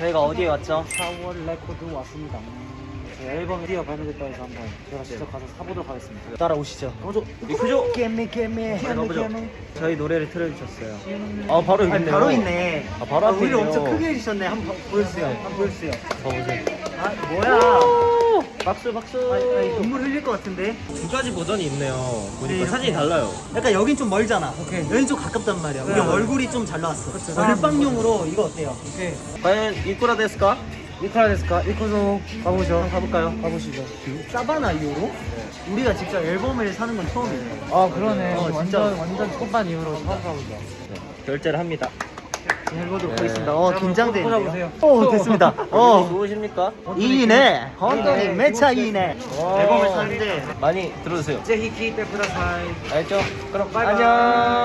저희가 어디에 왔죠? 4월 레코드 왔습니다. 제 앨범이 드디어 발매됐다 해서 한번 제가 직접 가서 사보도록 하겠습니다. 따라오시죠. 먼저 그죠? 깨미 깨미 가보죠. 저희 노래를 틀어주셨어요. 아 바로 있네요. 바로 있네. 아, 바로 앞에 우리를 있네요. 엄청 크게 해주셨네. 한번 보여주세요. 한번 보여주세요. 봐보세요. 아 뭐야? 박수 박수. 아니, 아니, 눈물 흘릴 것 같은데. 두 가지 버전이 있네요. 보니까 네, 사진이. 달라요. 약간 여긴 좀 멀잖아. 오케이. 여긴 좀 가깝단 말이야. 우리 네. 얼굴이 좀 잘 나왔어. 그쵸. 얼빵용으로 이거 어때요? 오케이. 과연 이쿠라 데스까? 이카라 데스까? 이코소 가보죠. 한번 가볼까요? 가보시죠. 사바나 이후로 우리가 직접 앨범을 사는 건 처음이에요. 아 그러네. 어, 완전 진짜. 완전 초반 이후로 처음 가보죠. 네, 결제를 합니다. 해보도록 네. 하겠습니다. 어 긴장되는데요. 꽂아보세요. 오 됐습니다. 어. 어 좋으십니까? 2이네. 헌터니 네, 매차 2이네. 와. 앨범을 사는데 많이 들어주세요. ぜひ聴いてください。 알죠? 그럼 바이바이. 안녕.